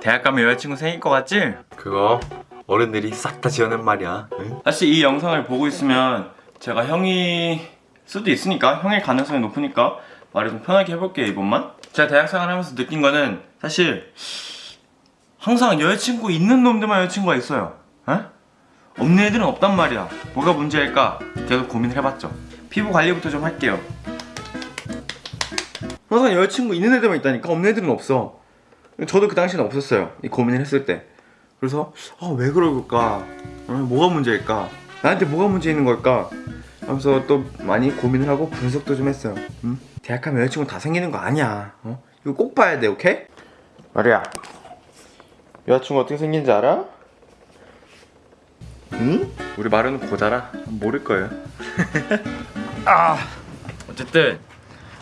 대학 가면 여자친구 생길 것 같지? 그거 어른들이 싹 다 지어낸 말이야 응? 사실 이 영상을 보고 있으면 제가 형이 수도 있으니까 형일 가능성이 높으니까 말을 좀 편하게 해볼게요 이번만. 제가 대학생활 하면서 느낀 거는 사실 항상 여자친구 있는 놈들만 여자친구가 있어요 에? 없는 애들은 없단 말이야. 뭐가 문제일까? 계속 고민을 해봤죠. 피부 관리부터 좀 할게요. 항상 여자친구 있는 애들만 있다니까? 없는 애들은 없어 저도 그 당시는 없었어요 이 고민을 했을 때 그래서 아 왜 그럴까 어, 뭐가 문제일까 나한테 뭐가 문제 있는 걸까 하면서 또 많이 고민을 하고 분석도 좀 했어요 응? 대학 가면 여자친구 다 생기는 거 아니야 어? 이거 꼭 봐야 돼 오케이? 마리야 여자친구 어떻게 생긴지 알아? 응? 우리 마루는 고자라 모를 거예요 아 어쨌든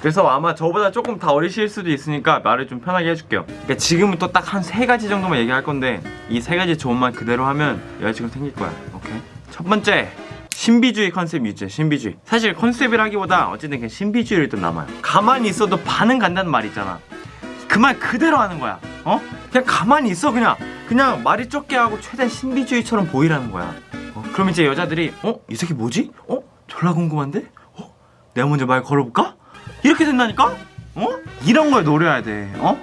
그래서 아마 저보다 조금 다 어리실 수도 있으니까 말을 좀 편하게 해줄게요 그러니까 지금은 또딱한 세 가지 정도만 얘기할 건데 이 세 가지 조언만 그대로 하면 여자친구 생길 거야 오케이? 첫 번째 신비주의 컨셉 유지 신비주의 사실 컨셉이라기보다 어쨌든 그냥 신비주의를 좀 남아요 가만히 있어도 반은 간다는 말 있잖아 그 말 그대로 하는 거야 어? 그냥 가만히 있어 그냥 그냥 말이 적게 하고 최대한 신비주의처럼 보이라는 거야 어? 그럼 이제 여자들이 어? 이 새끼 뭐지? 어? 졸라 궁금한데? 어? 내가 먼저 말 걸어볼까? 이렇게 된다니까? 어? 이런 걸 노려야 돼 어?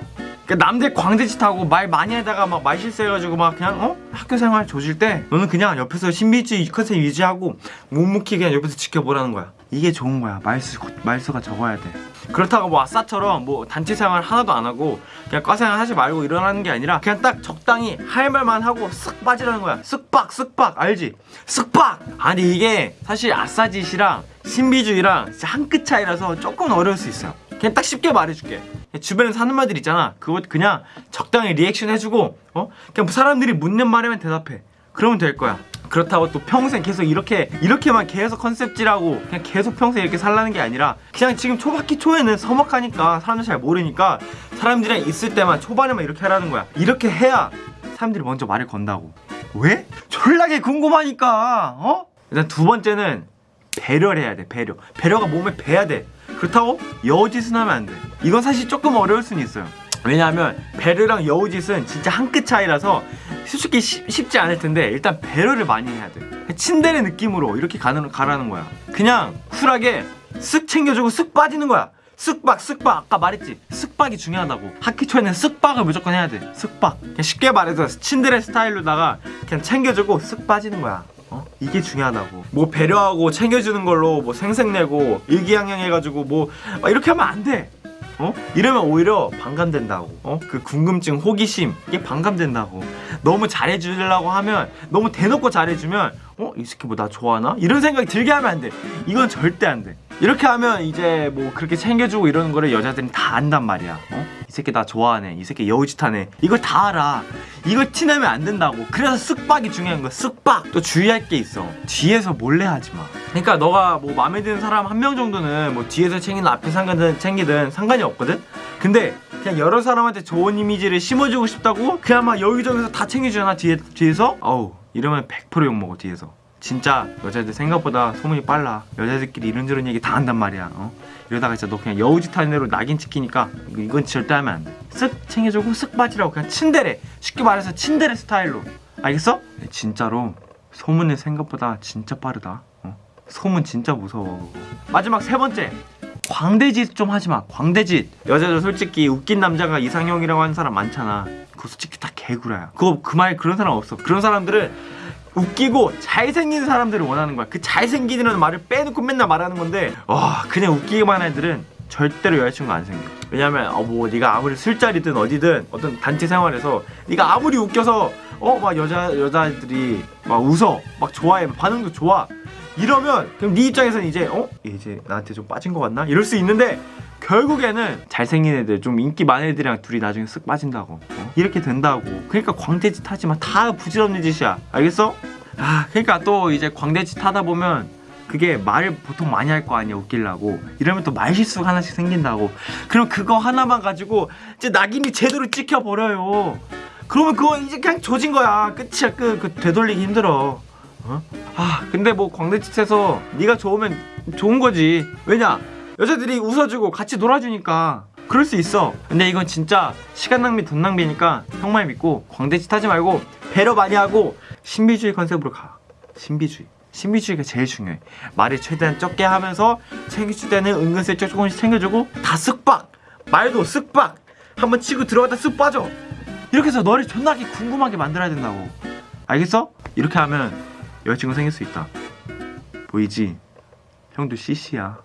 그러니까 남들 광대짓 하고 말 많이 하다가 막 말 실수해가지고 막 그냥 어? 학교 생활 조질 때 너는 그냥 옆에서 신비주의 컨셉 유지하고 묵묵히 그냥 옆에서 지켜보라는 거야 이게 좋은 거야 말수, 말수가 적어야 돼 그렇다고 뭐 아싸처럼 뭐 단체 생활 하나도 안 하고 그냥 과생활 하지 말고 일어나는 게 아니라 그냥 딱 적당히 할 말만 하고 쓱 빠지라는 거야. 쓱박 쓱박. 알지? 쓱박! 아니 이게 사실 아싸짓이랑 신비주의랑 진짜 한 끗 차이라서 조금 어려울 수 있어요. 그냥 딱 쉽게 말해줄게. 주변에 사는 말들 있잖아. 그거 그냥 적당히 리액션 해주고 어? 그냥 사람들이 묻는 말에만 대답해. 그러면 될 거야 그렇다고 또 평생 계속 이렇게 이렇게만 계속 컨셉질하고 그냥 계속 평생 이렇게 살라는 게 아니라 그냥 지금 초박기 초에는 서먹하니까 사람들 잘 모르니까 사람들이랑 있을 때만 초반에만 이렇게 하라는 거야. 이렇게 해야 사람들이 먼저 말을 건다고. 왜? 졸라게 궁금하니까 어? 일단 두 번째는 배려를 해야 돼 배려. 배려가 몸에 배야 돼. 그렇다고 여우짓은 하면 안 돼. 이건 사실 조금 어려울 수는 있어요. 왜냐하면 배려랑 여우짓은 진짜 한 끗 차이라서 솔직히 쉽, 쉽지 않을 텐데 일단 배려를 많이 해야 돼. 침대의 느낌으로 이렇게 가는, 가라는 거야. 그냥 쿨하게 쓱 챙겨주고 쓱 빠지는 거야. 쓱박 쓱박. 아까 말했지. 쓱박이 중요하다고. 학기 초에는 쓱박을 무조건 해야 돼. 쓱박. 그냥 쉽게 말해서 침대의 스타일로다가 그냥 챙겨주고 쓱 빠지는 거야. 어? 이게 중요하다고. 뭐 배려하고 챙겨주는 걸로 뭐 생색내고 일기양양해가지고 뭐막 이렇게 하면 안돼 어? 이러면 오히려 반감된다고 어? 그 궁금증, 호기심 이게 반감된다고 너무 잘해주려고 하면 너무 대놓고 잘해주면 어? 이 새끼 뭐 나 좋아하나? 이런 생각이 들게 하면 안돼 이건 절대 안돼 이렇게 하면 이제 뭐 그렇게 챙겨주고 이러는 거를 여자들은 다 안단 말이야 어? 이 새끼 나 좋아하네 이 새끼 여우짓하네. 이걸 다 알아. 이걸 티내면 안 된다고. 그래서 쓱박이 중요한 거야 쓱박. 또 주의할 게 있어. 뒤에서 몰래 하지 마. 그러니까 너가 뭐 마음에 드는 사람 한 명 정도는 뭐 뒤에서 챙기든 앞에 상관든 챙기든 상관이 없거든? 근데 그냥 여러 사람한테 좋은 이미지를 심어주고 싶다고? 그냥 막 여기저기서 다 챙겨주잖아 뒤에, 뒤에서? 어우 이러면 100% 욕먹어 뒤에서 진짜 여자들 생각보다 소문이 빨라. 여자들끼리 이런저런 얘기 다 한단 말이야 어? 이러다가 진짜 너 그냥 여우짓 하는 대로 낙인 찍히니까 이건 절대 하면 안돼 쓱 챙겨주고 쓱 빠지라고 그냥 친데레 쉽게 말해서 친데레 스타일로. 알겠어? 네, 진짜로. 소문의 생각보다 진짜 빠르다 어? 소문 진짜 무서워. 마지막 세 번째. 광대짓 좀 하지마 광대짓. 여자들 솔직히 웃긴 남자가 이상형이라고 하는 사람 많잖아. 그거 솔직히 다 개구라야. 그거 그 말 그런 사람 없어. 그런 사람들은 웃기고 잘생긴 사람들을 원하는 거야. 그 잘생기는 말을 빼놓고 맨날 말하는 건데 와 그냥 웃기기만 한 애들은 절대로 여자친구 안 생겨. 왜냐면 어 뭐 네가 아무리 술자리든 어디든 어떤 단체 생활에서 네가 아무리 웃겨서 어 막 여자 여자들이 막 웃어 막 좋아해 반응도 좋아. 이러면 그럼 네 입장에서는 이제 어? 이제 나한테 좀 빠진 것 같나? 이럴 수 있는데 결국에는 잘생긴 애들 좀 인기 많은 애들이랑 둘이 나중에 쓱 빠진다고. 어? 이렇게 된다고. 그러니까 광대짓 하지마 다 부질없는 짓이야. 알겠어? 아 그러니까 또 이제 광대짓 하다 보면 그게 말을 보통 많이 할 거 아니야 웃기려고. 이러면 또 말실수가 하나씩 생긴다고. 그럼 그거 하나만 가지고 이제 낙인이 제대로 찍혀버려요. 그러면 그거 이제 그냥 조진 거야. 끝이야 끝. 그 되돌리기 힘들어. 어? 아 근데 뭐 광대짓해서 네가 좋으면 좋은 거지. 왜냐 여자들이 웃어주고 같이 놀아주니까 그럴 수 있어. 근데 이건 진짜 시간 낭비 돈 낭비니까 형만 믿고 광대짓 하지 말고 배려 많이 하고 신비주의 컨셉으로 가. 신비주의. 신비주의가 제일 중요해. 말을 최대한 적게 하면서 챙겨줄 때는 은근슬쩍 조금씩 챙겨주고 다 쓱박. 말도 쓱박. 한번 치고 들어갔다 쓱 빠져. 이렇게 해서 너를 존나게 궁금하게 만들어야 된다고. 알겠어? 이렇게 하면 여자친구 생길 수 있다. 보이지? 형도 CC야